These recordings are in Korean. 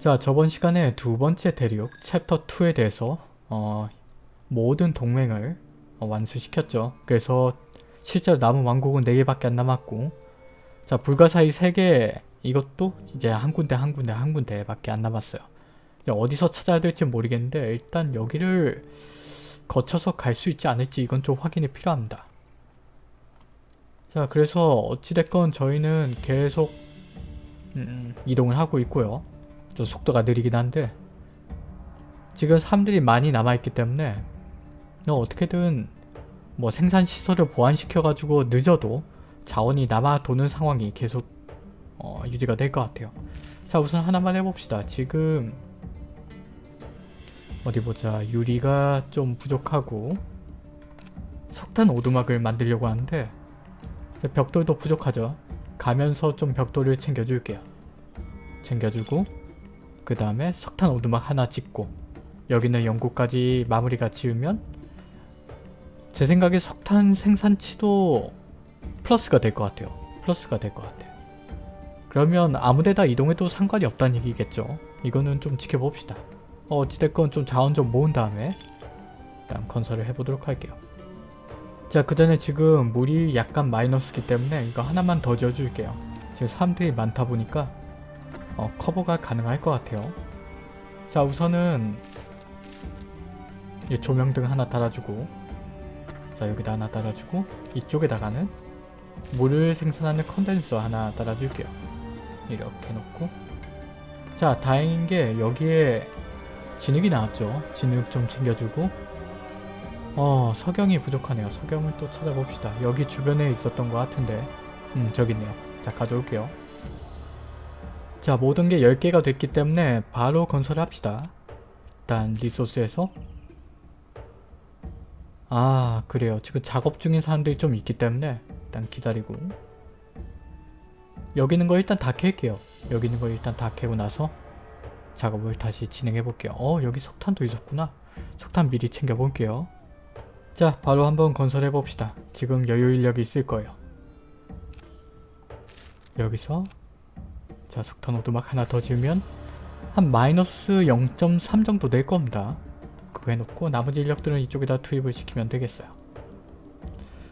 자 저번 시간에 두 번째 대륙 챕터 2에 대해서 어, 모든 동맹을 어, 완수시켰죠. 그래서 실제로 남은 왕국은 4개밖에 안 남았고 자 불가사의 3개 이것도 이제 한 군데 한 군데 한 군데 밖에 안 남았어요. 어디서 찾아야 될지 모르겠는데 일단 여기를 거쳐서 갈 수 있지 않을지 이건 좀 확인이 필요합니다. 자 그래서 어찌됐건 저희는 계속 음, 이동을 하고 있고요. 좀 속도가 느리긴 한데 지금 사람들이 많이 남아있기 때문에 너 어떻게든 뭐 생산시설을 보완시켜가지고 늦어도 자원이 남아 도는 상황이 계속 어, 유지가 될 것 같아요. 자 우선 하나만 해봅시다. 지금 어디 보자 유리가 좀 부족하고 석탄 오두막을 만들려고 하는데 벽돌도 부족하죠. 가면서 좀 벽돌을 챙겨줄게요. 챙겨주고 그 다음에 석탄 오두막 하나 짓고 여기는 연구까지 마무리가 지으면 제 생각에 석탄 생산치도 플러스가 될 것 같아요. 플러스가 될 것 같아요. 그러면 아무데나 이동해도 상관이 없다는 얘기겠죠. 이거는 좀 지켜봅시다. 어, 어찌됐건 좀 자원 좀 모은 다음에 일단 건설을 해보도록 할게요. 자, 그 전에 지금 물이 약간 마이너스기 때문에 이거 하나만 더 지어줄게요. 지금 사람들이 많다 보니까 어, 커버가 가능할 것 같아요. 자, 우선은 이 조명등 하나 달아주고 자, 여기다 하나 달아주고 이쪽에다가는 물을 생산하는 컨덴서 하나 달아줄게요. 이렇게 놓고 자, 다행인 게 여기에 진흙이 나왔죠. 진흙 좀 챙겨주고 어 석영이 부족하네요. 석영을 또 찾아봅시다. 여기 주변에 있었던 것 같은데 음 저기 있네요. 자 가져올게요. 자 모든 게 10개가 됐기 때문에 바로 건설을 합시다. 일단 리소스에서 아 그래요. 지금 작업 중인 사람들이 좀 있기 때문에 일단 기다리고 여기 있는 거 일단 다 캘게요. 여기 있는 거 일단 다 캐고 나서 작업을 다시 진행해 볼게요. 어 여기 석탄도 있었구나. 석탄 미리 챙겨 볼게요. 자 바로 한번 건설해 봅시다. 지금 여유 인력이 있을 거예요. 여기서 자 석탄 오두막 하나 더 지으면 한 마이너스 0.3 정도 될 겁니다. 그거 해놓고 나머지 인력들은 이쪽에다 투입을 시키면 되겠어요.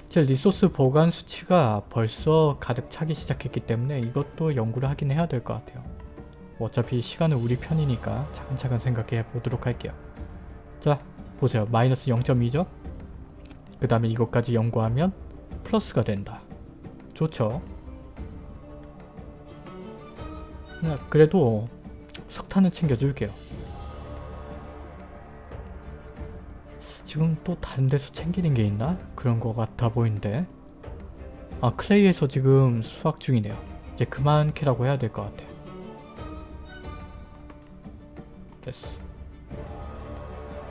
제 리소스 보관 수치가 벌써 가득 차기 시작했기 때문에 이것도 연구를 하긴 해야 될 것 같아요. 어차피 시간은 우리 편이니까 차근차근 생각해 보도록 할게요. 자 보세요. 마이너스 0.2죠? 그 다음에 이것까지 연구하면 플러스가 된다. 좋죠? 그래도 석탄은 챙겨줄게요. 지금 또 다른 데서 챙기는 게 있나? 그런 거 같아 보이는데 아 클레이에서 지금 수확 중이네요. 이제 그만 캐라고 해야 될 것 같아. 됐어.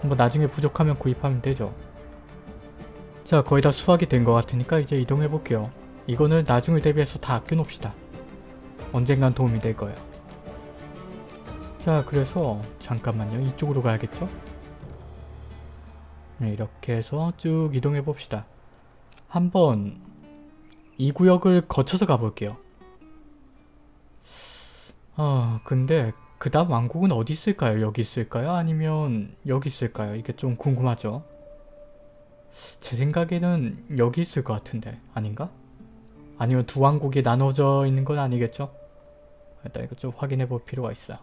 뭐 나중에 부족하면 구입하면 되죠. 자 거의 다 수확이 된 것 같으니까 이제 이동해 볼게요. 이거는 나중을 대비해서 다 아껴놓읍시다. 언젠간 도움이 될 거예요. 자 그래서 잠깐만요. 이쪽으로 가야겠죠? 네, 이렇게 해서 쭉 이동해 봅시다. 한번 이 구역을 거쳐서 가볼게요. 아 근데 그 다음 왕국은 어디 있을까요? 여기 있을까요? 아니면 여기 있을까요? 이게 좀 궁금하죠? 제 생각에는 여기 있을 것 같은데 아닌가? 아니면 두 왕국이 나눠져 있는 건 아니겠죠? 일단 이거 좀 확인해 볼 필요가 있어요.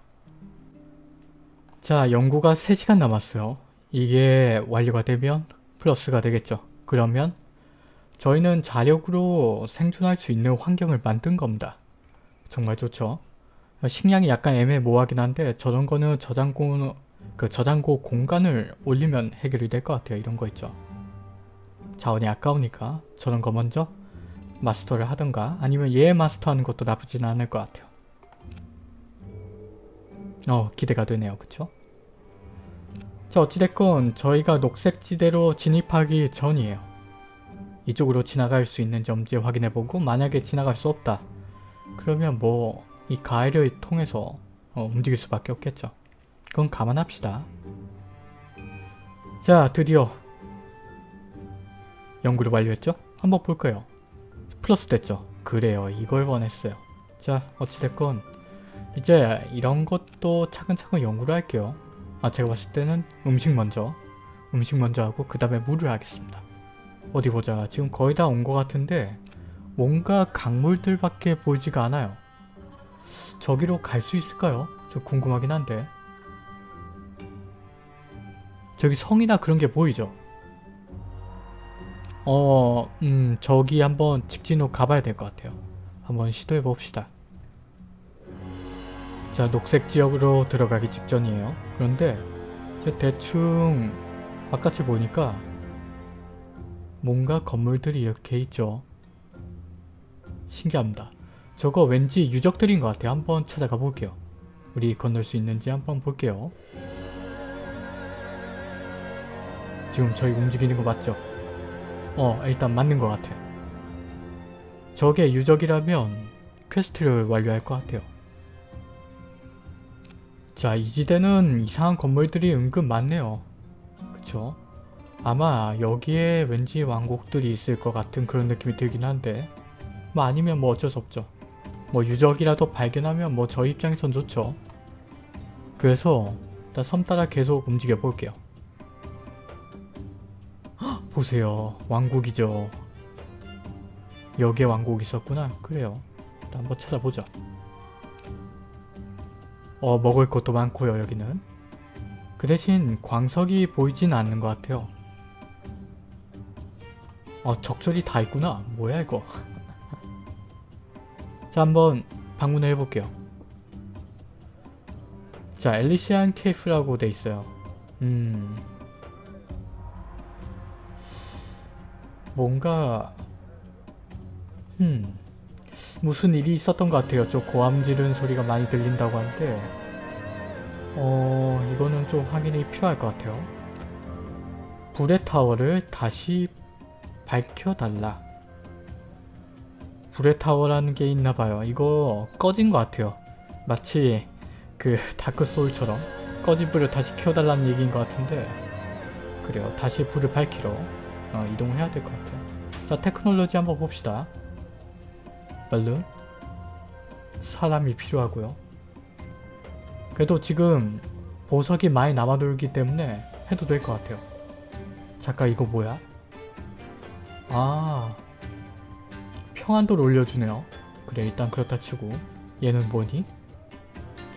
자 연구가 3시간 남았어요. 이게 완료가 되면 플러스가 되겠죠. 그러면 저희는 자력으로 생존할 수 있는 환경을 만든 겁니다. 정말 좋죠. 식량이 약간 애매모호하긴 한데 저런 거는 저장고 그 저장고 공간을 올리면 해결이 될 것 같아요. 이런 거 있죠. 자원이 아까우니까 저런 거 먼저 마스터를 하던가 아니면 얘 마스터하는 것도 나쁘진 않을 것 같아요. 어 기대가 되네요. 그쵸? 자 어찌됐건 저희가 녹색지대로 진입하기 전이에요. 이쪽으로 지나갈 수 있는지 엄지 확인해보고 만약에 지나갈 수 없다. 그러면 뭐 이 가해를 통해서 어, 움직일 수밖에 없겠죠. 그건 감안합시다. 자 드디어 연구를 완료했죠? 한번 볼까요? 플러스 됐죠? 그래요. 이걸 원했어요. 자 어찌됐건 이제 이런 것도 차근차근 연구를 할게요. 아 제가 봤을 때는 음식 먼저 음식 먼저 하고 그 다음에 물을 하겠습니다. 어디 보자. 지금 거의 다 온 것 같은데 뭔가 강물들밖에 보이지가 않아요. 저기로 갈 수 있을까요? 좀 궁금하긴 한데 저기 성이나 그런 게 보이죠? 어... 음... 저기 한번 직진으로 가봐야 될 것 같아요. 한번 시도해 봅시다. 자 녹색 지역으로 들어가기 직전이에요. 그런데 제 대충 바깥을 보니까 뭔가 건물들이 이렇게 있죠. 신기합니다. 저거 왠지 유적들인 것 같아요. 한번 찾아가 볼게요. 우리 건널 수 있는지 한번 볼게요. 지금 저희 움직이는 거 맞죠? 어 일단 맞는 것 같아. 저게 유적이라면 quest를 완료할 것 같아요. 자, 이 지대는 이상한 건물들이 은근 많네요. 그쵸? 아마 여기에 왠지 왕국들이 있을 것 같은 그런 느낌이 들긴 한데 뭐 아니면 뭐 어쩔 수 없죠. 뭐 유적이라도 발견하면 뭐 저희 입장에선 좋죠. 그래서 일단 섬 따라 계속 움직여 볼게요. 헉, 보세요. 왕국이죠. 여기에 왕국이 있었구나. 그래요. 한번 찾아보자. 어 먹을 것도 많고요 여기는. 그 대신 광석이 보이진 않는 것 같아요. 어 적절히 다 있구나. 뭐야 이거. 자 한번 방문을 해볼게요. 자 엘리시안 케이프라고 돼 있어요. 음 뭔가 음 무슨 일이 있었던 것 같아요. 좀 고함 지르는 소리가 많이 들린다고 하는데 어 이거는 좀 확인이 필요할 것 같아요. 불의 타워를 다시 밝혀달라. 불의 타워라는 게 있나봐요. 이거 꺼진 것 같아요. 마치 그 다크 소울처럼 꺼진 불을 다시 켜달라는 얘기인 것 같은데 그래요. 다시 불을 밝히러 어, 이동을 해야 될 것 같아요. 자 테크놀로지 한번 봅시다. 발룬 사람이 필요하고요. 그래도 지금 보석이 많이 남아돌기 때문에 해도 될 것 같아요. 잠깐 이거 뭐야? 아 평안도를 올려주네요. 그래 일단 그렇다 치고 얘는 뭐니?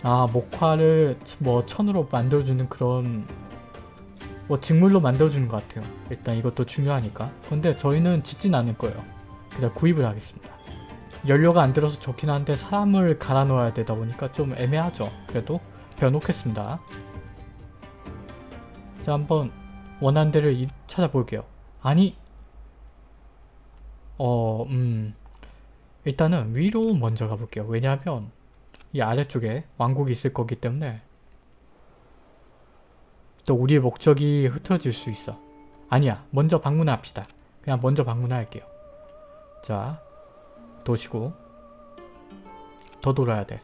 아 목화를 뭐 천으로 만들어주는 그런 뭐 직물로 만들어주는 것 같아요. 일단 이것도 중요하니까. 근데 저희는 짓진 않을 거예요. 그냥 구입을 하겠습니다. 연료가 안 들어서 좋긴 한데 사람을 갈아 넣어야 되다 보니까 좀 애매하죠. 그래도 배워놓겠습니다. 자 한번 원하는 데를 이- 찾아볼게요. 아니 어... 음... 일단은 위로 먼저 가볼게요. 왜냐하면 이 아래쪽에 왕국이 있을 거기 때문에 또 우리의 목적이 흐트러질 수 있어. 아니야. 먼저 방문합시다. 그냥 먼저 방문할게요. 자, 도시고 더 돌아야 돼.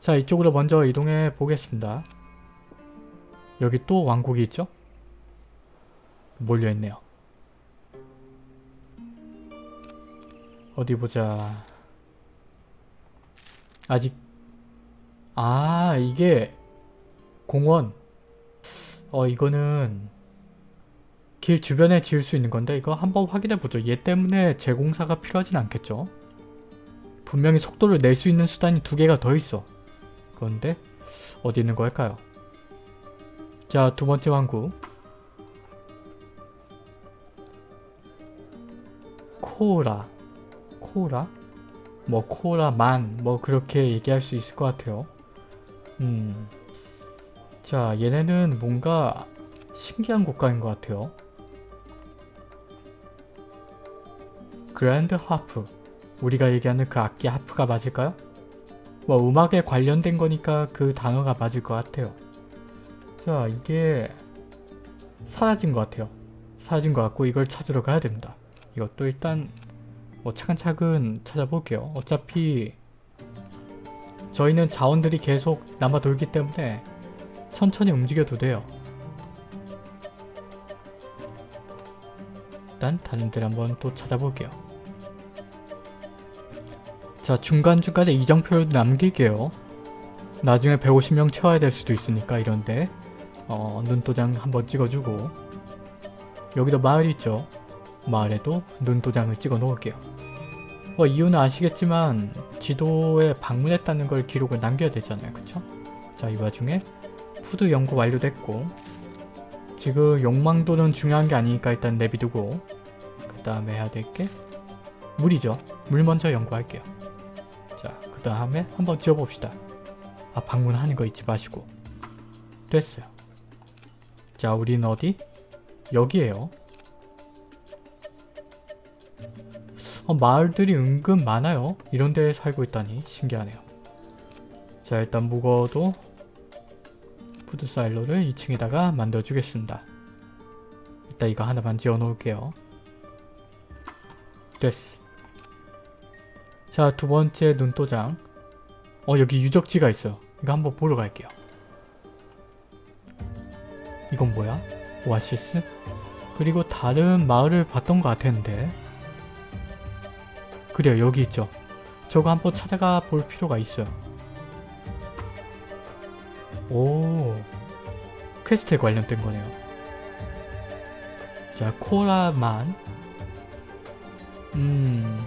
자, 이쪽으로 먼저 이동해 보겠습니다. 여기 또 왕국이 있죠? 몰려있네요. 어디 보자. 아직 아 이게 공원 어 이거는 길 주변에 지을 수 있는 건데 이거 한번 확인해 보죠. 얘 때문에 재공사가 필요하진 않겠죠. 분명히 속도를 낼 수 있는 수단이 두 개가 더 있어. 그런데 어디 있는 걸까요? 자, 두 번째 왕국. 코라. 코라? 뭐 코라만 뭐 그렇게 얘기할 수 있을 것 같아요. 음. 자, 얘네는 뭔가 신기한 국가인 것 같아요. 그랜드 하프. 우리가 얘기하는 그 악기 하프가 맞을까요? 뭐 음악에 관련된 거니까 그 단어가 맞을 것 같아요. 자, 이게 사라진 것 같아요. 사라진 것 같고 이걸 찾으러 가야 됩니다. 이것도 일단 뭐 차근차근 찾아볼게요. 어차피 저희는 자원들이 계속 남아 돌기 때문에 천천히 움직여도 돼요. 일단 다른 데를 한번 또 찾아볼게요. 자 중간중간에 이정표를 남길게요. 나중에 150명 채워야 될 수도 있으니까 이런데 어, 눈도장 한번 찍어주고 여기도 마을 있죠? 마을에도 눈도장을 찍어 놓을게요. 어, 이유는 아시겠지만 지도에 방문했다는 걸 기록을 남겨야 되잖아요. 그쵸? 자, 이 와중에 푸드 연구 완료됐고 지금 욕망도는 중요한 게 아니니까 일단 내비두고 그 다음에 해야 될 게 물이죠. 물 먼저 연구할게요. 자, 그 다음에 한번 지어봅시다. 아, 방문하는 거 잊지 마시고 됐어요. 자, 우리는 어디? 여기에요. 어, 마을들이 은근 많아요. 이런 데에 살고 있다니 신기하네요. 자 일단 묵어도 food silo를 2층에다가 만들어 주겠습니다. 일단 이거 하나만 지어 놓을게요. 됐어. 자 두번째 눈도장 어 여기 유적지가 있어요. 이거 한번 보러 갈게요. 이건 뭐야? 오아시스? 그리고 다른 마을을 봤던 것 같았는데 그래요 여기 있죠 저거 한번 찾아가 볼 필요가 있어요 오. quest에 관련된 거네요. 자 코라만. 음자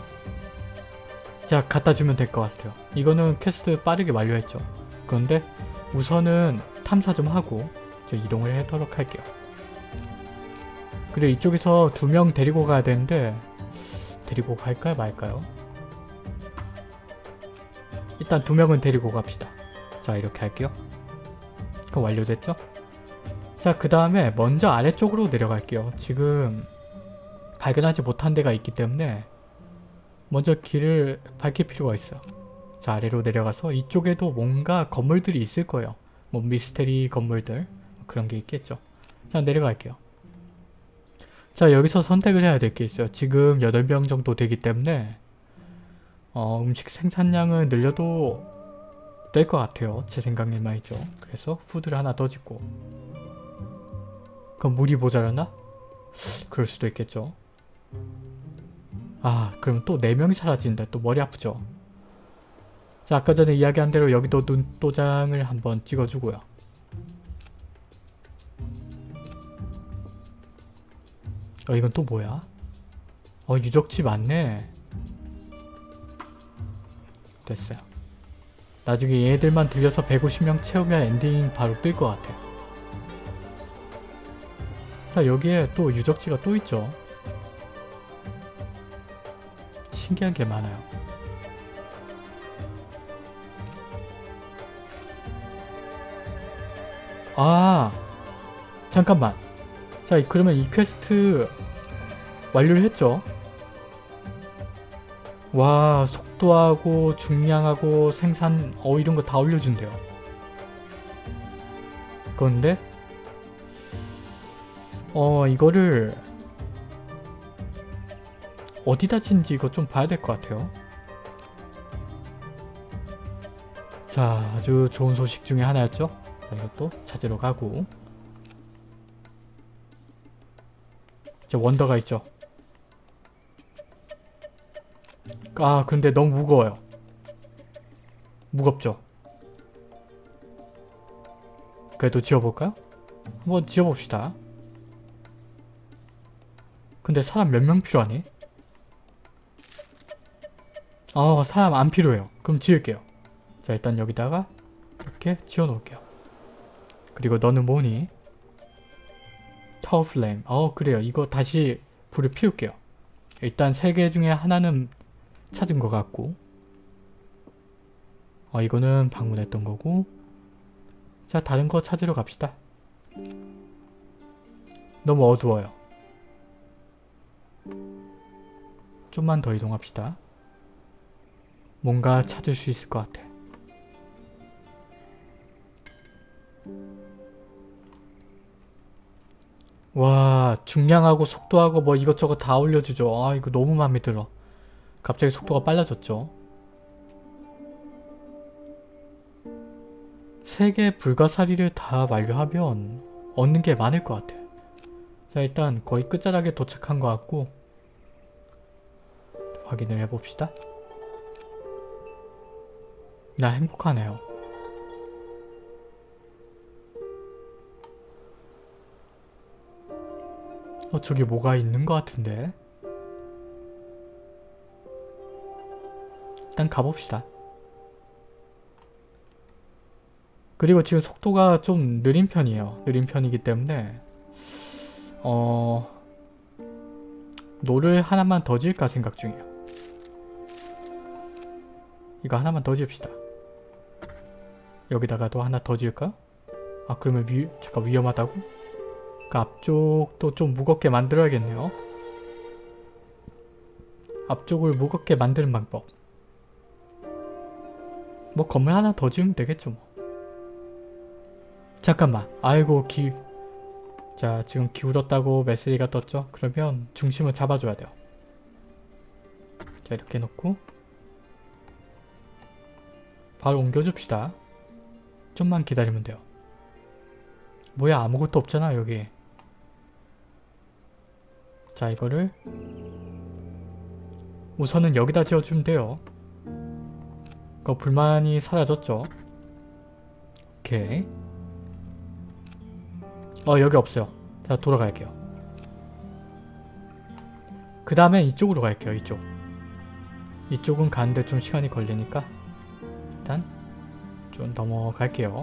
갖다 주면 될 것 같아요. 이거는 퀘스트 빠르게 완료했죠. 그런데 우선은 탐사 좀 하고 저 이동을 하도록 할게요. 그리고 이쪽에서 두 명 데리고 가야 되는데 데리고 갈까요 말까요? 일단 두 명은 데리고 갑시다. 자 이렇게 할게요. 이거 완료됐죠? 자 그 다음에 먼저 아래쪽으로 내려갈게요. 지금 발견하지 못한 데가 있기 때문에 먼저 길을 밝힐 필요가 있어요. 자 아래로 내려가서 이쪽에도 뭔가 건물들이 있을 거예요. 뭐 미스테리 건물들 그런 게 있겠죠. 자 내려갈게요. 자 여기서 선택을 해야 될 게 있어요. 지금 8명 정도 되기 때문에 어, 음식 생산량을 늘려도 될 것 같아요. 제 생각엔 말이죠. 그래서 푸드를 하나 더 짓고 그럼 물이 모자라나? 그럴 수도 있겠죠. 아 그럼 또 4명이 사라진다. 또 머리 아프죠. 자 아까 전에 이야기한 대로 여기도 눈도장을 한번 찍어주고요. 어 이건 또 뭐야? 어 유적지 많네. 됐어요. 나중에 얘들만 들려서 150명 채우면 엔딩 바로 뜰 것 같아. 자 여기에 또 유적지가 또 있죠. 신기한 게 많아요. 아 잠깐만 자 그러면 이 퀘스트 완료를 했죠 와 속도하고 중량하고 생산 어 이런 거 다 올려준대요. 그런데 어 이거를 어디다 짓는지 이거 좀 봐야 될 것 같아요. 자 아주 좋은 소식 중에 하나였죠. 자, 이것도 찾으러 가고. 저 원더가 있죠. 아 근데 너무 무거워요. 무겁죠? 그래도 지어볼까요? 한번 지어봅시다. 근데 사람 몇 명 필요하니? 어 사람 안 필요해요. 그럼 지을게요. 자 일단 여기다가 이렇게 지어놓을게요. 그리고 너는 뭐니? 타워 플레임. 어 그래요. 이거 다시 불을 피울게요. 일단 세 개 중에 하나는 찾은 것 같고 어 이거는 방문했던 거고 자 다른 거 찾으러 갑시다. 너무 어두워요. 좀만 더 이동합시다. 뭔가 찾을 수 있을 것 같아. 와 중량하고 속도하고 뭐 이것저것 다 올려주죠. 아 이거 너무 마음에 들어. 갑자기 속도가 빨라졌죠. 세개 불가사리를 다 완료하면 얻는 게 많을 것 같아. 자 일단 거의 끝자락에 도착한 것 같고 확인을 해봅시다. 나 행복하네요. 어 저기 뭐가 있는 것 같은데? 일단 가봅시다. 그리고 지금 속도가 좀 느린 편이에요. 느린 편이기 때문에 어... 노를 하나만 더 지을까 생각 중이에요. 이거 하나만 더 지읍시다. 여기다가도 하나 더 지을까? 아 그러면 위, 잠깐 위험하다고? 그 앞쪽도 좀 무겁게 만들어야겠네요. 앞쪽을 무겁게 만드는 방법. 뭐 건물 하나 더 지으면 되겠죠 뭐. 잠깐만. 아이고 기... 자 지금 기울었다고 메시지가 떴죠? 그러면 중심을 잡아줘야 돼요. 자 이렇게 놓고 바로 옮겨줍시다. 좀만 기다리면 돼요. 뭐야 아무것도 없잖아 여기. 자 이거를 우선은 여기다 지어주면 돼요. 그 불만이 사라졌죠? 오케이. 어 여기 없어요. 자 돌아갈게요. 그 다음에 이쪽으로 갈게요. 이쪽. 이쪽은 가는데 좀 시간이 걸리니까 일단 좀 넘어갈게요.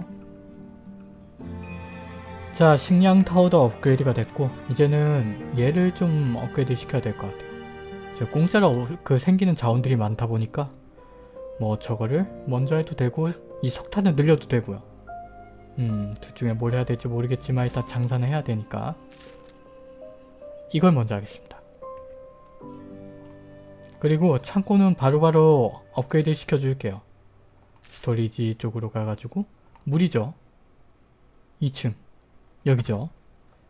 자 식량 타워도 업그레이드가 됐고 이제는 얘를 좀 업그레이드 시켜야 될 것 같아요. 제가 공짜로 그 생기는 자원들이 많다 보니까 뭐 저거를 먼저 해도 되고 이 석탄을 늘려도 되고요. 음, 둘 중에 뭘 해야 될지 모르겠지만 일단 장사는 해야 되니까 이걸 먼저 하겠습니다. 그리고 창고는 바로바로 바로 업그레이드 시켜줄게요. 스토리지 쪽으로 가가지고 물이죠. 2층 여기죠.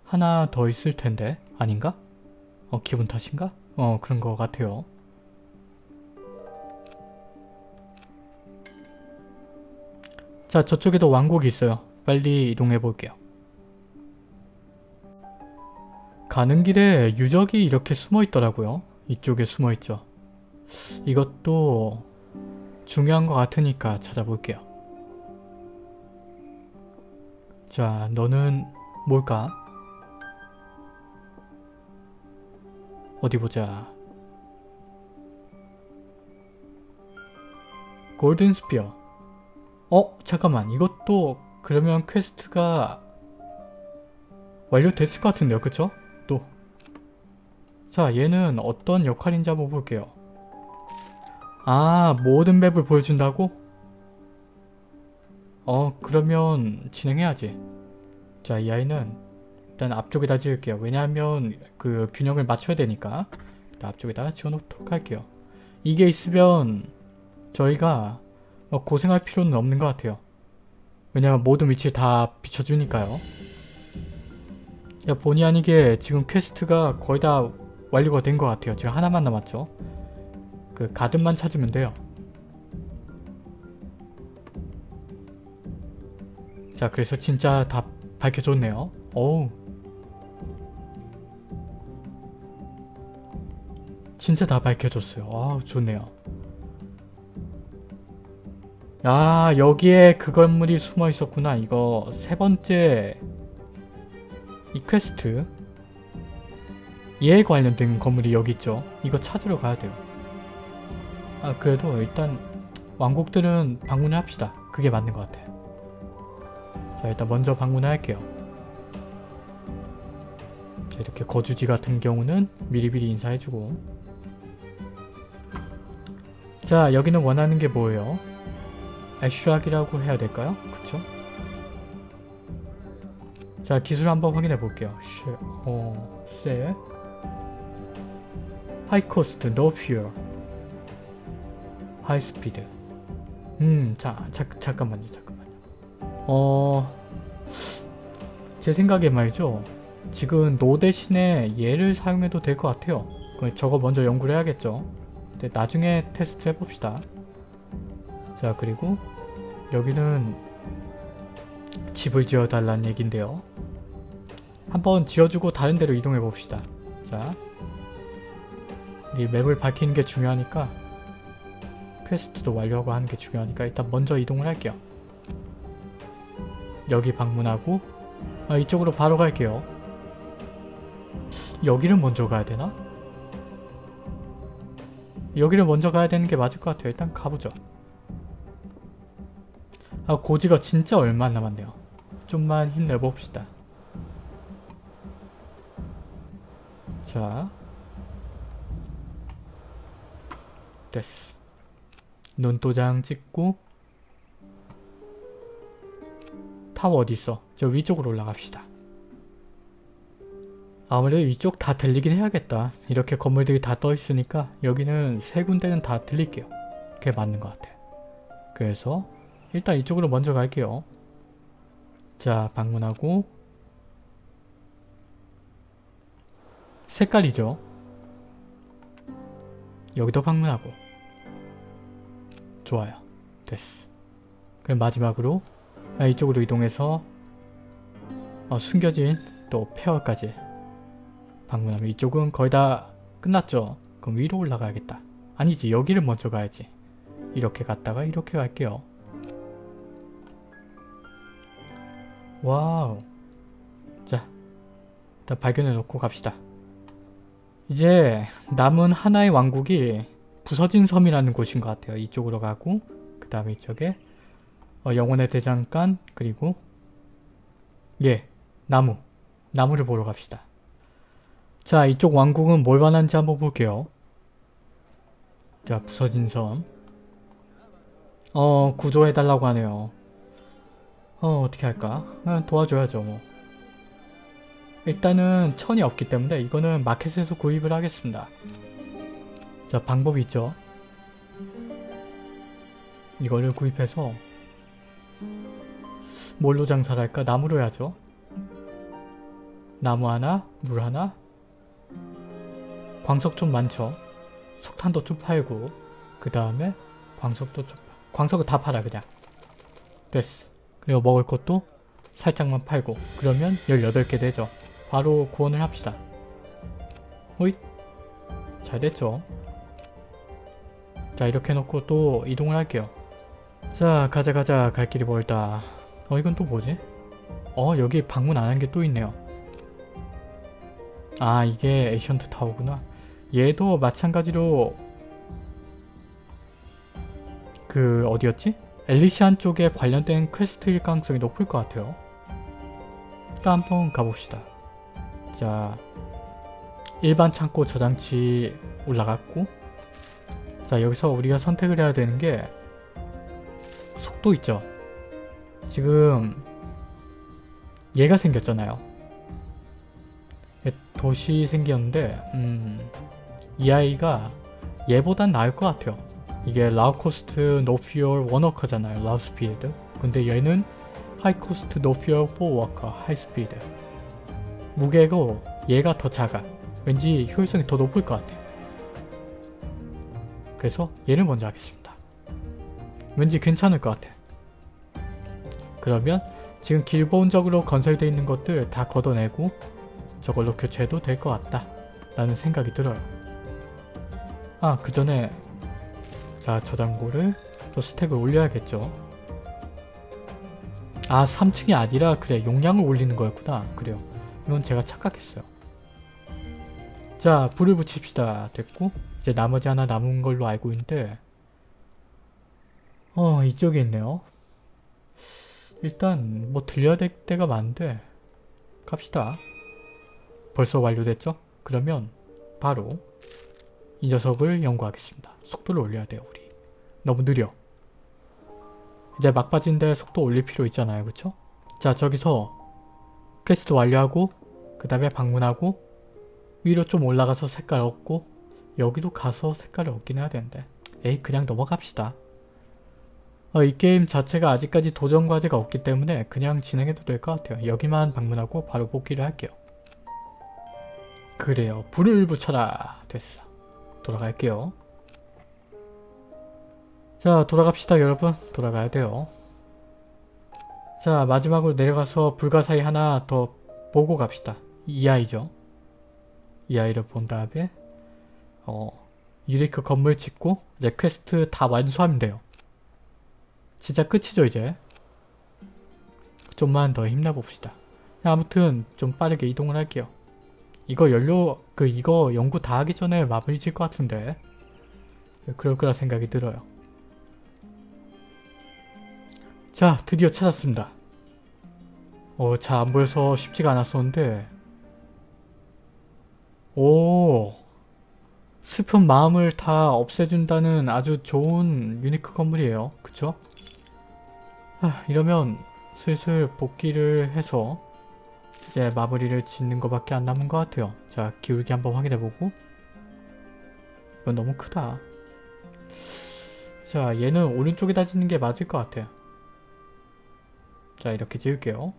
하나 더 있을 텐데 아닌가? 어 기분 탓인가? 어 그런 것 같아요. 자 저쪽에도 왕국이 있어요. 빨리 이동해 볼게요. 가는 길에 유적이 이렇게 숨어 있더라고요. 이쪽에 숨어 있죠. 이것도 중요한 것 같으니까 찾아볼게요. 자, 너는 뭘까? 어디 보자. Golden Sphere. 어? 잠깐만. 이것도 그러면 퀘스트가 완료됐을 것 같은데요. 그쵸? 또. 자, 얘는 어떤 역할인지 한번 볼게요. 아, 모든 맵을 보여준다고? 어, 그러면 진행해야지. 자, 이 아이는 일단 앞쪽에다 지을게요. 왜냐하면 그 균형을 맞춰야 되니까 앞쪽에다 지어놓도록 할게요. 이게 있으면 저희가 뭐 고생할 필요는 없는 것 같아요. 왜냐면 모든 위치를 다 비춰주니까요. 야, 본의 아니게 지금 퀘스트가 거의 다 완료가 된 것 같아요. 지금 하나만 남았죠. 그 가든만 찾으면 돼요. 자 그래서 진짜 다 밝혀줬네요. 어우 진짜 다 밝혀줬어요. 아 좋네요. 아 여기에 그 건물이 숨어 있었구나. 이거 세 번째 이 퀘스트 얘에 관련된 건물이 여기 있죠. 이거 찾으러 가야 돼요. 아 그래도 일단 왕국들은 방문을 합시다. 그게 맞는 것 같아요. 자 일단 먼저 방문을 할게요. 자, 이렇게 거주지 같은 경우는 미리미리 인사해주고 자 여기는 원하는 게 뭐예요? 애슈락이라고 해야 될까요? 그쵸? 자 기술 한번 확인해 볼게요. 쉐, 어, sail high cost, no fuel high speed 음, 자, 자, 잠깐만요, 잠깐만요. 어... 제 생각에 말이죠. 지금 노 대신에 얘를 사용해도 될 것 같아요. 저거 먼저 연구를 해야겠죠. 근데 나중에 테스트 해봅시다. 자, 그리고 여기는 집을 지어 달라는 얘긴데요. 한번 지어주고 다른 데로 이동해 봅시다. 자, 이 맵을 밝히는 게 중요하니까 퀘스트도 완료하고 하는 게 중요하니까 일단 먼저 이동을 할게요. 여기 방문하고 아, 이쪽으로 바로 갈게요. 여기를 먼저 가야 되나? 여기를 먼저 가야 되는 게 맞을 것 같아요. 일단 가보죠. 아 고지가 진짜 얼마 안 남았네요. 좀만 힘내봅시다. 자 됐어. 눈도장 찍고 타워 어디있어? 저 위쪽으로 올라갑시다. 아무래도 이쪽 다 들리긴 해야겠다. 이렇게 건물들이 다 떠있으니까 여기는 세 군데는 다 들릴게요. 그게 맞는 것 같아. 그래서 일단 이쪽으로 먼저 갈게요. 자 방문하고 색깔이죠. 여기도 방문하고 좋아요. 됐어. 그럼 마지막으로 아, 이쪽으로 이동해서 어, 숨겨진 또 페어까지 방문하면 이쪽은 거의 다 끝났죠? 그럼 위로 올라가야겠다. 아니지 여기를 먼저 가야지. 이렇게 갔다가 이렇게 갈게요. 와우 자 일단 발견해 놓고 갑시다. 이제 남은 하나의 왕국이 부서진 섬이라는 곳인 것 같아요. 이쪽으로 가고 그 다음에 이쪽에 어, 영혼의 대장간 그리고 예 나무 나무를 보러 갑시다. 자 이쪽 왕국은 뭘 원한지 한번 볼게요. 자 부서진 섬. 어 구조해달라고 하네요. 어 어떻게 할까? 아, 도와줘야죠 뭐. 일단은 천이 없기 때문에 이거는 마켓에서 구입을 하겠습니다. 자 방법이 있죠. 이거를 구입해서 뭘로 장사를 할까? 나무로 해야죠. 나무 하나, 물 하나, 광석 좀 많죠. 석탄도 좀 팔고 그 다음에 광석도 좀 광석을 다 팔아 그냥. 됐어. 그리고 먹을 것도 살짝만 팔고 그러면 18개 되죠. 바로 구원을 합시다. 호잇 잘 됐죠. 자 이렇게 해놓고 또 이동을 할게요. 자 가자 가자 갈 길이 멀다. 어 이건 또 뭐지? 어 여기 방문 안 한 게 또 있네요. 아 이게 ancient tower구나. 얘도 마찬가지로 그 어디였지? 엘리시안 쪽에 관련된 퀘스트일 가능성이 높을 것 같아요. 일단 한번 가봅시다. 자 일반 창고 저장치 올라갔고 자 여기서 우리가 선택을 해야 되는 게 속도 있죠. 지금 얘가 생겼잖아요. 도시 생겼는데 음, 이 아이가 얘보단 나을 것 같아요. 이게 라우코스트 노피어 원워커잖아요. Low speed. 근데 얘는 하이코스트 노피어 포워커 하이스피드. 무게도 얘가 더 작아. 왠지 효율성이 더 높을 것 같아. 그래서 얘를 먼저 하겠습니다. 왠지 괜찮을 것 같아. 그러면 지금 기본적으로 건설되어 있는 것들 다 걷어내고 저걸로 교체해도 될 것 같다. 라는 생각이 들어요. 아, 그 전에 자, 저장고를 또 스택을 올려야겠죠. 아, 3층이 아니라 그래, 용량을 올리는 거였구나. 그래요. 이건 제가 착각했어요. 자, 불을 붙입시다. 됐고 이제 나머지 하나 남은 걸로 알고 있는데 어, 이쪽에 있네요. 일단 뭐 들려야 될 데가 많은데 갑시다. 벌써 완료됐죠? 그러면 바로 이 녀석을 연구하겠습니다. 속도를 올려야 돼요 우리. 너무 느려. 이제 막바진데 속도 올릴 필요 있잖아요. 그쵸? 자 저기서 퀘스트 완료하고 그 다음에 방문하고 위로 좀 올라가서 색깔 얻고 여기도 가서 색깔을 얻긴 해야 되는데 에이 그냥 넘어갑시다. 어, 이 게임 자체가 아직까지 도전 과제가 없기 때문에 그냥 진행해도 될 것 같아요. 여기만 방문하고 바로 복귀를 할게요. 그래요. 불을 붙여라. 됐어. 돌아갈게요. 자 돌아갑시다 여러분. 돌아가야 돼요. 자 마지막으로 내려가서 불가사의 하나 더 보고 갑시다. 이 아이죠. 이 아이를 본 다음에 어 unique 건물 짓고 이제 퀘스트 다 완수하면 돼요. 진짜 끝이죠 이제. 좀만 더 힘내봅시다. 아무튼 좀 빠르게 이동을 할게요. 이거 연료 그 이거 연구 다 하기 전에 마무리 질 것 같은데 그럴 거라 생각이 들어요. 자 드디어 찾았습니다. 어, 잘 안 보여서 쉽지가 않았었는데 오 슬픈 마음을 다 없애준다는 아주 좋은 유니크 건물이에요. 그쵸? 하, 이러면 슬슬 복귀를 해서 이제 마무리를 짓는 것밖에 안 남은 것 같아요. 자 기울기 한번 확인해보고 이건 너무 크다. 자 얘는 오른쪽에다 짓는 게 맞을 것 같아요. 자 이렇게 지을게요.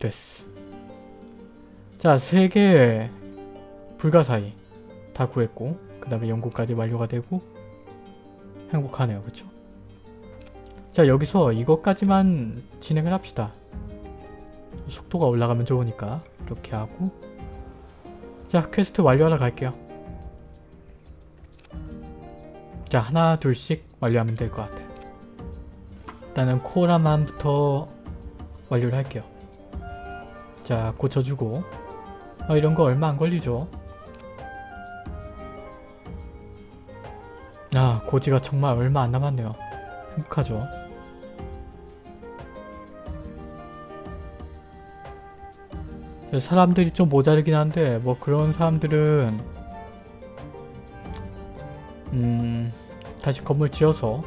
됐어. 자, 세 개의 불가사의 다 구했고 그 다음에 연구까지 완료가 되고 행복하네요. 그쵸? 자, 여기서 이것까지만 진행을 합시다. 속도가 올라가면 좋으니까 이렇게 하고 자, 퀘스트 완료하러 갈게요. 자, 하나 둘씩 완료하면 될 것 같아요. 일단은 코라만부터 완료를 할게요. 자 고쳐주고. 어, 이런 거 얼마 안 걸리죠? 아 고지가 정말 얼마 안 남았네요. 행복하죠? 사람들이 좀 모자르긴 한데 뭐 그런 사람들은 음 다시 건물 지어서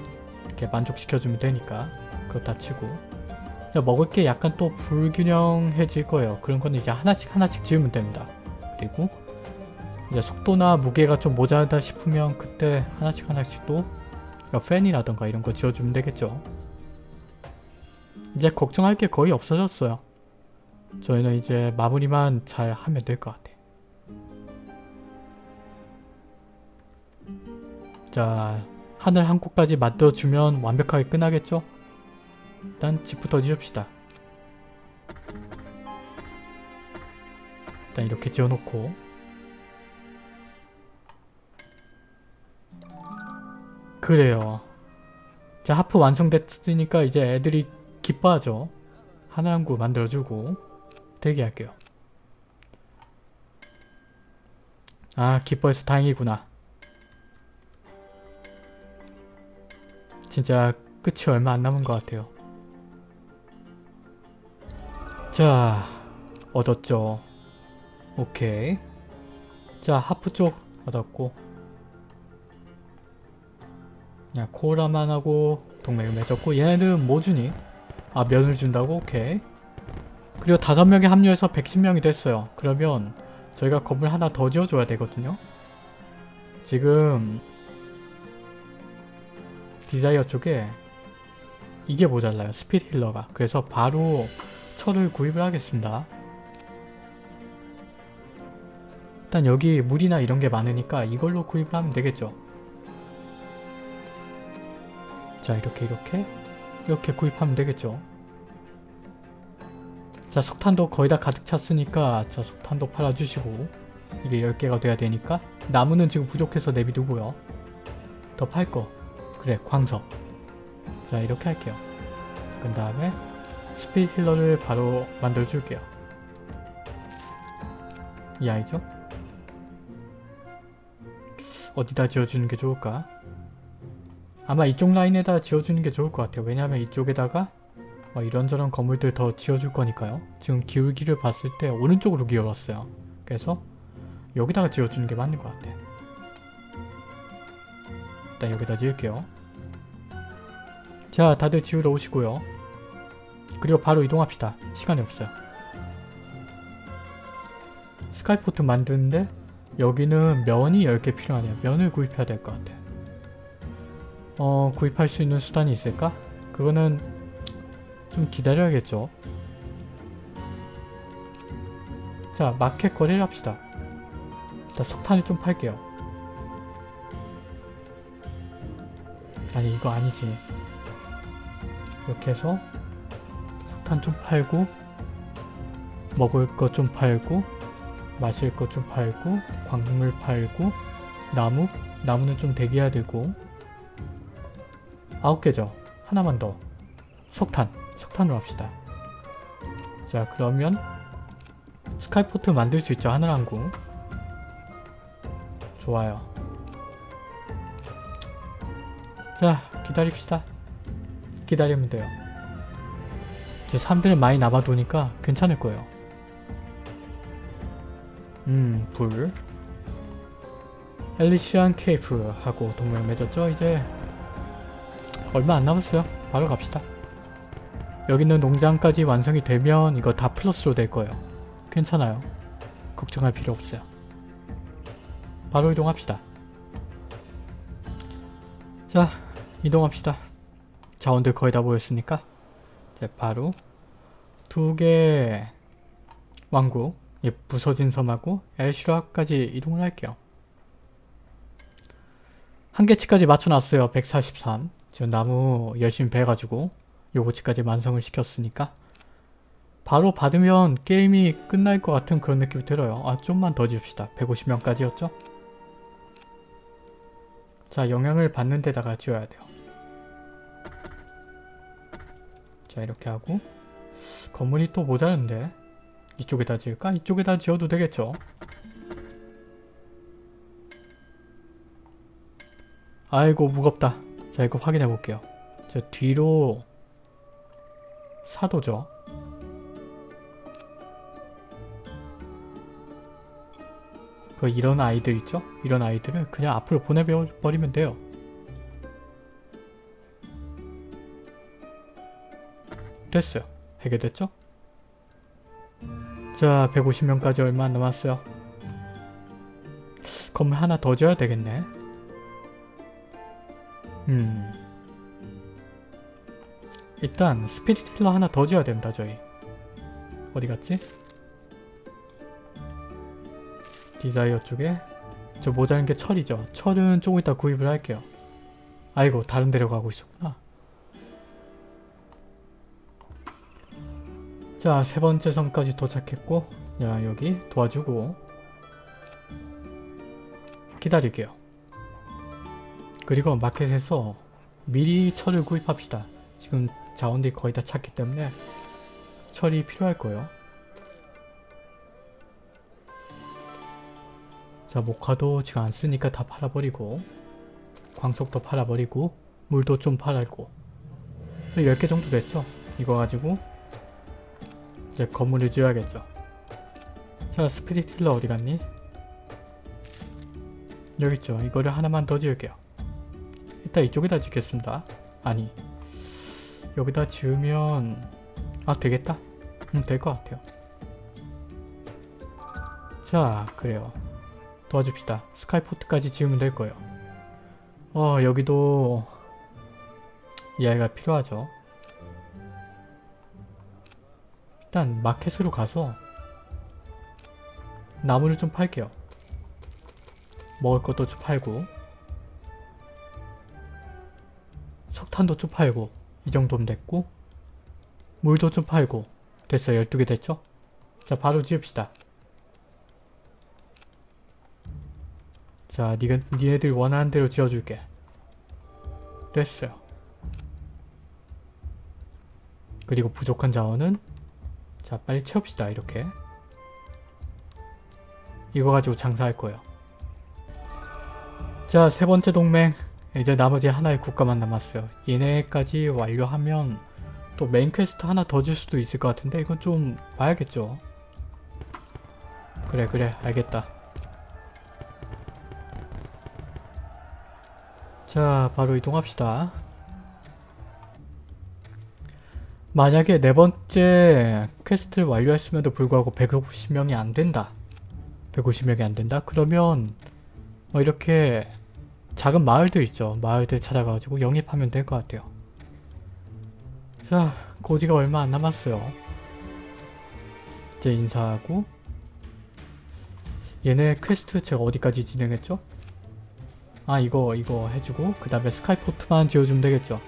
이렇게 만족시켜주면 되니까 그렇다 치고 먹을 게 약간 또 불균형해질 거예요. 그런 건 이제 하나씩 하나씩 지으면 됩니다. 그리고 이제 속도나 무게가 좀 모자르다 싶으면 그때 하나씩 하나씩 또 팬이라던가 이런 거 지어주면 되겠죠. 이제 걱정할 게 거의 없어졌어요. 저희는 이제 마무리만 잘 하면 될 것 같아요. 자, 하늘 한 곳까지 만들어주면 완벽하게 끝나겠죠? 일단 집부터 지읍시다. 일단 이렇게 지어놓고 그래요. 자 하프 완성됐으니까 이제 애들이 기뻐하죠. 하나랑구 만들어주고 대기할게요. 아 기뻐해서 다행이구나. 진짜 끝이 얼마 안 남은 것 같아요. 자 얻었죠. 오케이. 자 하프 쪽 얻었고. 야 코라만 하고 동맹을 맺었고 얘네들은 뭐 주니? 아 면을 준다고? 오케이. 그리고 다섯 명이 합류해서 110명이 됐어요. 그러면 저희가 건물 하나 더 지어줘야 되거든요. 지금 desire 쪽에 이게 모자라요. Spirit healer가. 그래서 바로 철을 구입을 하겠습니다. 일단 여기 물이나 이런 게 많으니까 이걸로 구입을 하면 되겠죠. 자 이렇게 이렇게 이렇게 구입하면 되겠죠. 자 석탄도 거의 다 가득 찼으니까 자 석탄도 팔아주시고 이게 10개가 돼야 되니까 나무는 지금 부족해서 내비두고요. 더 팔 거. 그래 광석. 자 이렇게 할게요. 그 다음에 스피드 힐러를 바로 만들어줄게요. 이 아이죠? 어디다 지어주는 게 좋을까? 아마 이쪽 라인에다 지어주는 게 좋을 것 같아요. 왜냐하면 이쪽에다가 뭐 이런저런 건물들 더 지어줄 거니까요. 지금 기울기를 봤을 때 오른쪽으로 기울었어요. 그래서 여기다가 지어주는 게 맞는 것 같아. 일단 여기다 지을게요. 자 다들 지우러 오시고요. 그리고 바로 이동합시다. 시간이 없어요. 스카이포트 만드는데 여기는 면이 10개 필요하네요. 면을 구입해야 될 것 같아. 어 구입할 수 있는 수단이 있을까? 그거는 좀 기다려야겠죠. 자 마켓 거래를 합시다. 일단 석탄을 좀 팔게요. 아니 이거 아니지. 이렇게 해서 석탄 좀 팔고 먹을 거좀 팔고 마실 거좀 팔고 광물 팔고 나무? 나무는 좀 대기해야 되고 아홉 개죠. 하나만 더. 석탄. 석탄으로 합시다. 자 그러면 스카이포트 만들 수 있죠. 하늘항구. 좋아요. 자 기다립시다. 기다리면 돼요. 이제 사람들은 많이 남아도니까 괜찮을 거예요. 음, 불. 엘리시안 케이프 하고 동맹 맺었죠? 이제 얼마 안 남았어요. 바로 갑시다. 여기 있는 농장까지 완성이 되면 이거 다 플러스로 될 거예요. 괜찮아요. 걱정할 필요 없어요. 바로 이동합시다. 자, 이동합시다. 자원들 거의 다 모였으니까 이제 바로 두개 왕국 예, 부서진 섬하고 엘슈라까지 이동을 할게요. 한계치까지 맞춰놨어요. 143. 지금 나무 열심히 베가지고 요거치까지 완성을 시켰으니까 바로 받으면 게임이 끝날 것 같은 그런 느낌이 들어요. 아 좀만 더 지읍시다. 150명까지였죠? 자 영향을 받는 데다가 지어야 돼요. 자 이렇게 하고 건물이 또 모자른데 이쪽에다 지을까? 이쪽에다 지어도 되겠죠? 아이고 무겁다. 자 이거 확인해 볼게요. 저 뒤로 사도죠. 그 이런 아이들 있죠? 이런 아이들을 그냥 앞으로 보내버리면 돼요. 됐어요. 해결됐죠? 자 150명까지 얼마 안 남았어요. 건물 하나 더 지어야 되겠네. 음. 일단 스피릿 힐러 하나 더 지어야 된다 저희. 어디 갔지? desire 쪽에 저 모자란 게 철이죠. 철은 조금 이따 구입을 할게요. 아이고 다른 데로 가고 있었구나. 자, 세 번째 섬까지 도착했고 야, 여기 도와주고 기다릴게요. 그리고 마켓에서 미리 철을 구입합시다. 지금 자원들이 거의 다 찼기 때문에 철이 필요할 거예요. 자, 목화도 지금 안 쓰니까 다 팔아버리고 광석도 팔아버리고 물도 좀 팔았고 10개 정도 됐죠? 이거 가지고 이제 건물을 지어야겠죠. 자 스피릿 힐러 어디 갔니? 여기 있죠. 이거를 하나만 더 지을게요. 일단 이쪽에다 짓겠습니다. 아니 여기다 지으면 아 되겠다. 음, 될 것 같아요. 자 그래요. 도와줍시다. 스카이포트까지 지으면 될 거예요. 어 여기도 이 아이가 필요하죠. 일단 마켓으로 가서 나무를 좀 팔게요. 먹을 것도 좀 팔고 석탄도 좀 팔고 이 정도면 됐고 물도 좀 팔고 됐어요. 12개 됐죠? 자 바로 지읍시다. 자 니가, 니네들 원하는 대로 지어줄게. 됐어요. 그리고 부족한 자원은 자 빨리 채웁시다 이렇게. 이거 가지고 장사할 거예요. 자 세 번째 동맹. 이제 나머지 하나의 국가만 남았어요. 얘네까지 완료하면 또 main quest 하나 더 줄 수도 있을 것 같은데 이건 좀 봐야겠죠. 그래 그래. 알겠다. 자 바로 이동합시다 만약에 네 번째 quest를 완료했음에도 불구하고 150명이 안 된다. 150명이 안 된다? 그러면 뭐 이렇게 작은 마을들 있죠. 마을들 찾아가지고 영입하면 될 것 같아요. 자, 고지가 얼마 안 남았어요. 이제 인사하고 얘네 퀘스트 제가 어디까지 진행했죠? 아 이거 이거 해주고 그 다음에 skyport만 지어주면 되겠죠.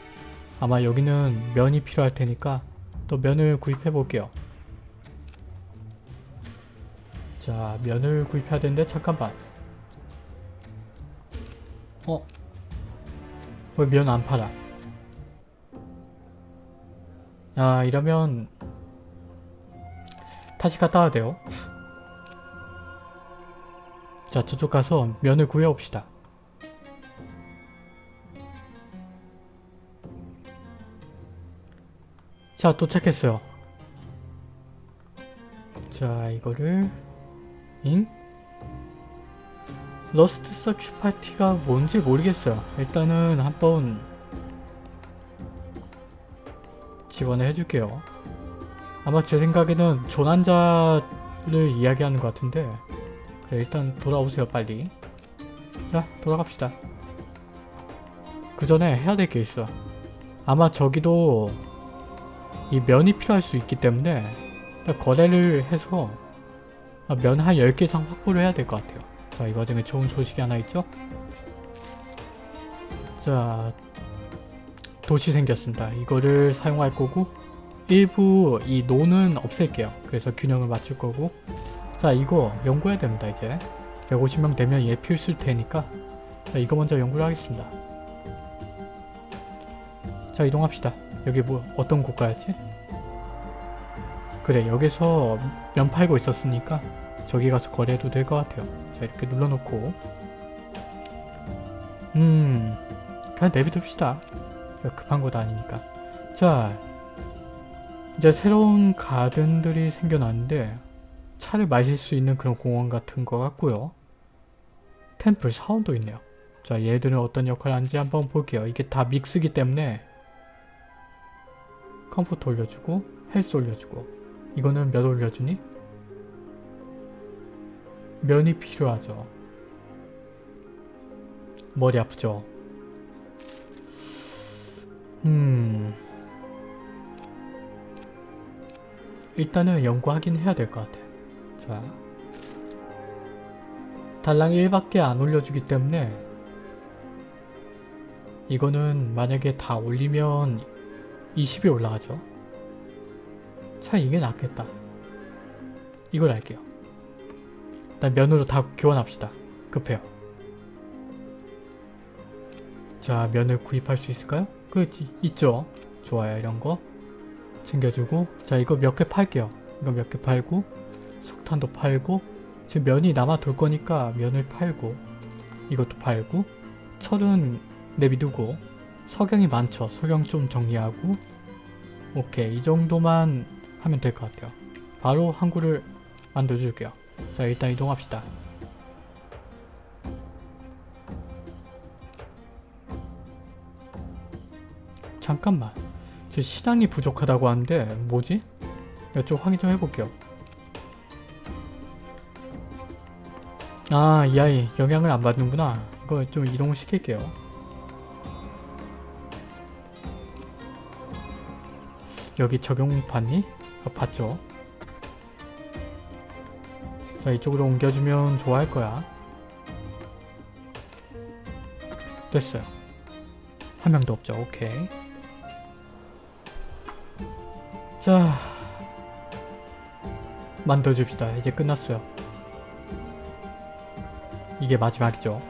아마 여기는 면이 필요할 테니까 또 면을 구입해 볼게요. 자 면을 구입해야 되는데 잠깐만 어? 왜 면 안 팔아? 아 이러면 다시 갔다 와야 돼요. 자 저쪽 가서 면을 구해옵시다. 자 도착했어요. 자 이거를 잉? lost search party가 뭔지 모르겠어요. 일단은 한번 지원을 해줄게요. 아마 제 생각에는 조난자를 이야기하는 것 같은데 그래 일단 돌아오세요 빨리. 자 돌아갑시다. 그 전에 해야 될 게 있어. 아마 저기도 이 면이 필요할 수 있기 때문에 거래를 해서 면 한 10개 이상 확보를 해야 될 것 같아요. 자, 이 과정에 좋은 소식이 하나 있죠? 자, 도시 생겼습니다. 이거를 사용할 거고 일부 이 노는 없앨게요. 그래서 균형을 맞출 거고 자, 이거 연구해야 됩니다, 이제. 150명 되면 얘 필수일 테니까 자, 이거 먼저 연구를 하겠습니다. 자, 이동합시다. 여기 뭐 어떤 곳가야지? 그래, 여기서 면 팔고 있었으니까 저기 가서 거래해도 될 것 같아요. 자 이렇게 눌러놓고 음 그냥 내비둡시다. 자, 급한 것도 아니니까. 자 이제 새로운 가든들이 생겨났는데 차를 마실 수 있는 그런 공원 같은 것 같고요. temple 사원도 있네요. 자 얘들은 어떤 역할을 하는지 한번 볼게요. 이게 다 mix기 때문에 comfort 올려주고 헬스 올려주고 이거는 몇 올려주니? 면이 필요하죠. 머리 아프죠? 음... 일단은 연구하긴 해야 될 것 같아. 자... 달랑 1밖에 안 올려주기 때문에 이거는 만약에 다 올리면 20이 올라가죠. 차 이게 낫겠다. 이걸 할게요. 일단 면으로 다 교환합시다. 급해요. 자 면을 구입할 수 있을까요? 그 있죠. 좋아요 이런 거 챙겨주고 자 이거 몇 개 팔게요. 이거 몇 개 팔고 석탄도 팔고 지금 면이 남아 돌 거니까 면을 팔고 이것도 팔고 철은 내비두고 석영이 많죠. 석영 좀 정리하고 오케이 이 정도만 하면 될 것 같아요. 바로 항구를 만들어줄게요. 자 일단 이동합시다. 잠깐만 제 시장이 부족하다고 하는데 뭐지? 이쪽 확인 좀 해볼게요. 아 이 아이 영향을 안 받는구나. 이거 좀 이동을 시킬게요. 여기 적용 받니? 아, 받죠. 자 이쪽으로 옮겨주면 좋아할 거야. 됐어요. 한 명도 없죠. 오케이. 자 만들어줍시다. 이제 끝났어요. 이게 마지막이죠.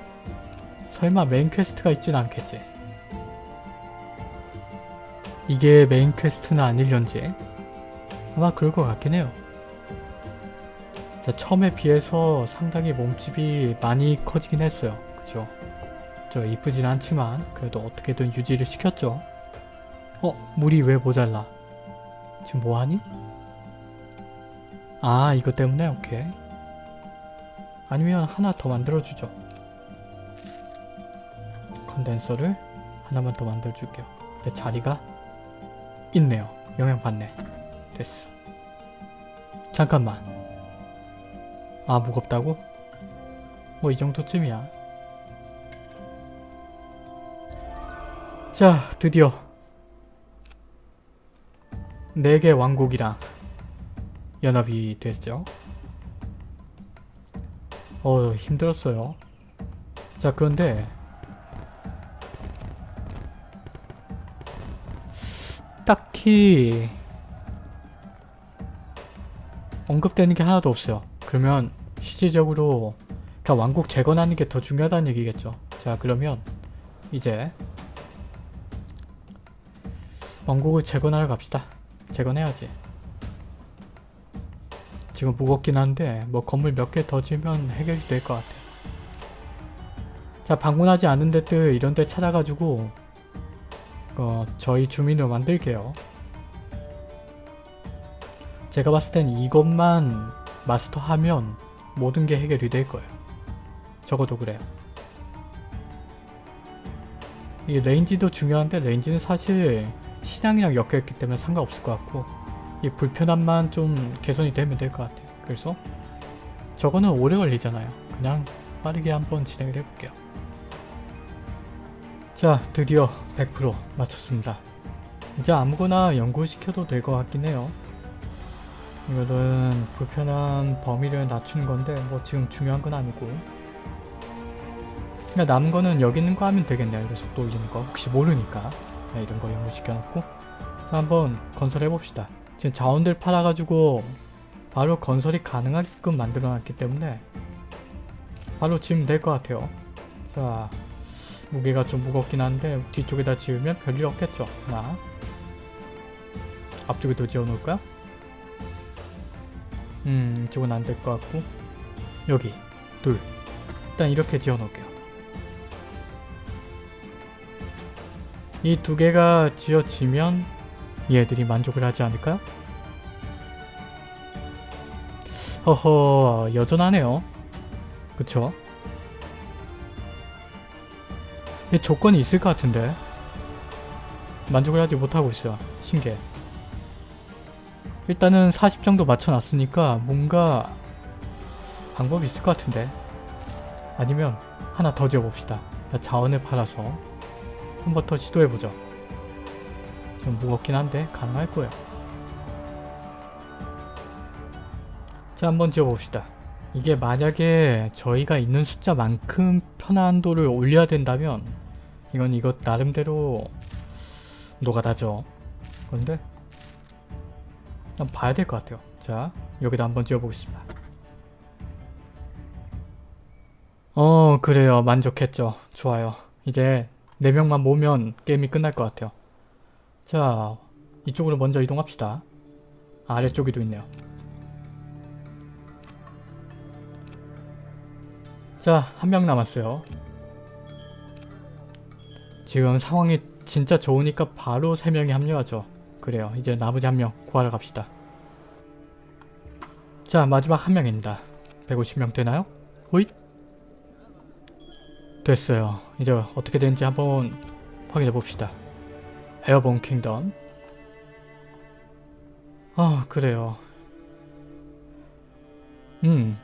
설마 main quest가 있진 않겠지. 이게 main quest는 아닐련지 아마 그럴 것 같긴 해요. 자, 처음에 비해서 상당히 몸집이 많이 커지긴 했어요. 그죠? 저 이쁘진 않지만 그래도 어떻게든 유지를 시켰죠. 어? 물이 왜 모자라? 지금 뭐하니? 아 이거 때문에? 오케이. 아니면 하나 더 만들어주죠. 컨덴서를 하나만 더 만들어줄게요. 내 자리가 있네요. 영향 받네. 됐어. 잠깐만. 아 무겁다고? 뭐 이 정도쯤이야. 자 드디어 4개 왕국이랑 연합이 됐죠. 어 힘들었어요. 자 그런데 딱히 언급되는 게 하나도 없어요. 그러면 실질적으로 그러니까 왕국 재건하는 게 더 중요하다는 얘기겠죠. 자 그러면 이제 왕국을 재건하러 갑시다. 재건해야지. 지금 무겁긴 한데 뭐 건물 몇 개 더 지으면 해결이 될 것 같아. 자 방문하지 않은 데들 이런 데 찾아가지고 어, 저희 주민으로 만들게요. 제가 봤을 땐 이것만 마스터하면 모든 게 해결이 될 거예요. 적어도 그래요. 이 range도 중요한데 range는 사실 신앙이랑 엮여있기 때문에 상관없을 것 같고 이 불편함만 좀 개선이 되면 될 것 같아요. 그래서 저거는 오래 걸리잖아요. 그냥 빠르게 한번 진행을 해볼게요. 자 드디어 100% 마쳤습니다. 이제 아무거나 연구시켜도 될 것 같긴 해요. 이거는 불편한 범위를 낮추는 건데 뭐 지금 중요한 건 아니고 그냥 남은 거는 여기 있는 거 하면 되겠네요. 이거 속도 올리는 거 혹시 모르니까 네, 이런 거 연구시켜놓고 자 한번 건설해 봅시다. 지금 자원들 팔아가지고 바로 건설이 가능하게끔 만들어놨기 때문에 바로 지으면 될 것 같아요. 자 무게가 좀 무겁긴 한데 뒤쪽에다 지으면 별일 없겠죠. 하나 앞쪽에도 지어놓을까요? 음 이쪽은 안 될 것 같고 여기 둘 일단 이렇게 지어 놓을게요. 이 두 개가 지어지면 얘들이 만족을 하지 않을까요? 허허 여전하네요. 그쵸? 이 조건이 있을 것 같은데 만족을 하지 못하고 있어요. 신기해. 일단은 40 정도 맞춰놨으니까 뭔가 방법이 있을 것 같은데 아니면 하나 더 지어봅시다. 자원을 팔아서 한 번 더 시도해보죠. 좀 무겁긴 한데 가능할 거예요. 자 한번 지어봅시다. 이게 만약에 저희가 있는 숫자만큼 편안도를 올려야 된다면 이건 이것 나름대로 노가다죠. 그런데 한번 봐야 될 것 같아요. 자 여기다 한번 지어보겠습니다. 어 그래요 만족했죠. 좋아요. 이제 4명만 모으면 게임이 끝날 것 같아요. 자 이쪽으로 먼저 이동합시다. 아래쪽에도 있네요. 자, 한 명 남았어요. 지금 상황이 진짜 좋으니까 바로 3명이 합류하죠. 그래요. 이제 나머지 한 명 구하러 갑시다. 자, 마지막 한 명입니다. 150명 되나요? 호잇! 됐어요. 이제 어떻게 되는지 한번 확인해 봅시다. 에어본 킹덤 아, 그래요. 음,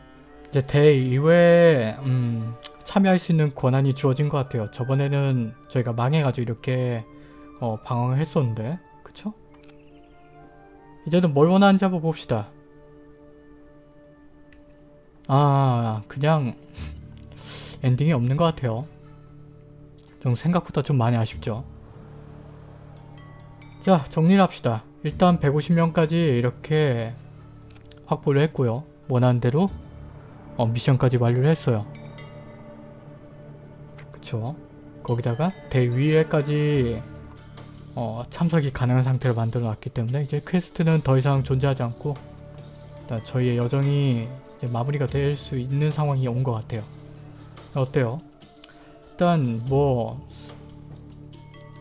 이제 대의회에 음, 참여할 수 있는 권한이 주어진 것 같아요. 저번에는 저희가 망해가지고 이렇게 어, 방황을 했었는데 그쵸? 이제는 뭘 원하는지 한번 봅시다. 아 그냥 엔딩이 없는 것 같아요. 좀 생각보다 좀 많이 아쉽죠. 자 정리를 합시다. 일단 150명까지 이렇게 확보를 했고요. 원하는 대로 어, 미션까지 완료를 했어요. 그쵸? 거기다가 대회의까지 어, 참석이 가능한 상태로 만들어 놨기 때문에 이제 quest는 더 이상 존재하지 않고 일단 저희의 여정이 마무리가 될 수 있는 상황이 온 것 같아요. 어때요? 일단 뭐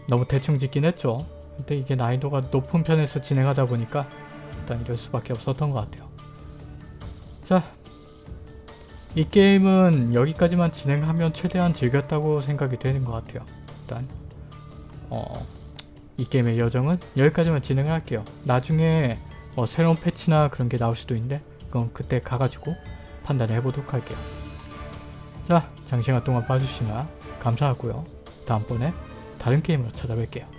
너무 대충 짓긴 했죠. 근데 이게 난이도가 높은 편에서 진행하다 보니까 일단 이럴 수밖에 없었던 것 같아요. 자, 이 게임은 여기까지만 진행하면 최대한 즐겼다고 생각이 되는 것 같아요. 일단 어, 이 게임의 여정은 여기까지만 진행을 할게요. 나중에 뭐 새로운 패치나 그런 게 나올 수도 있는데 그건 그때 가가지고 판단을 해보도록 할게요. 자, 장시간 동안 봐주시나 감사하고요. 다음번에 다른 게임으로 찾아뵐게요.